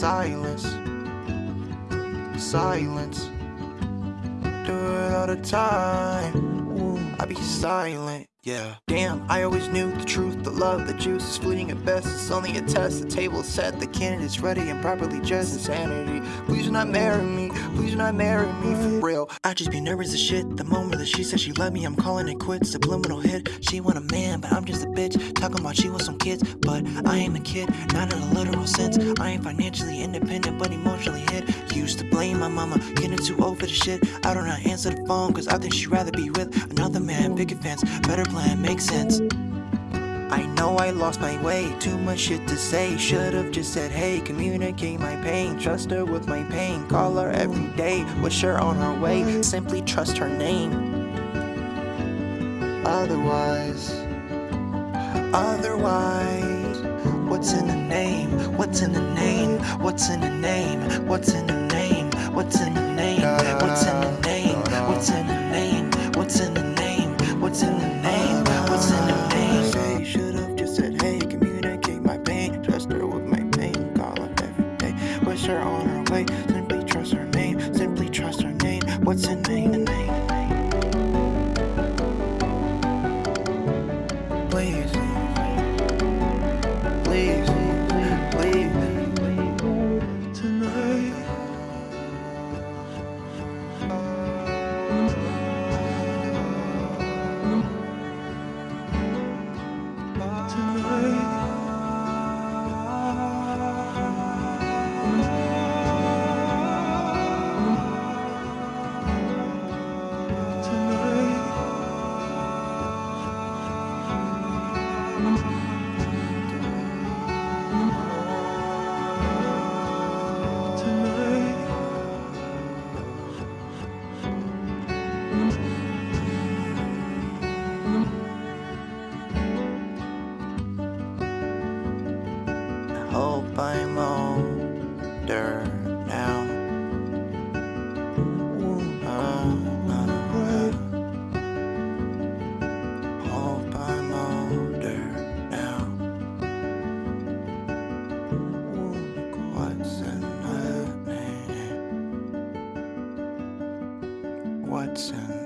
Silence, silence. Do it all the time. I be silent. Yeah. Damn, I always knew the truth, the love, the juice is fleeting at best. It's only a test. The table set, the candidate's ready and properly dressed. Insanity. Please do not marry me. Please do not marry me for real. I just be nervous as shit. The moment that she said she loved me, I'm calling it quits. Subliminal hit. She want a man, but I'm just a bitch. Talking about she want some kids, but I ain't a kid. Not in a literal sense. I ain't financially independent, but emotionally hit. Used to blame my mama, getting too old for the shit. I don't know answer the phone, cause I think she'd rather be with another man. Picket fence, better plan, makes sense. I know I lost my way, too much shit to say. Should've just said, hey, communicate my pain. Trust her with my pain, call her every day. Wish her on her way, simply trust her name. Otherwise, otherwise, what's in the name? What's in the name? What's in the name? What's in the name? What's in the name? What's in the name? What's in the name? What's in Hope I'm Watson.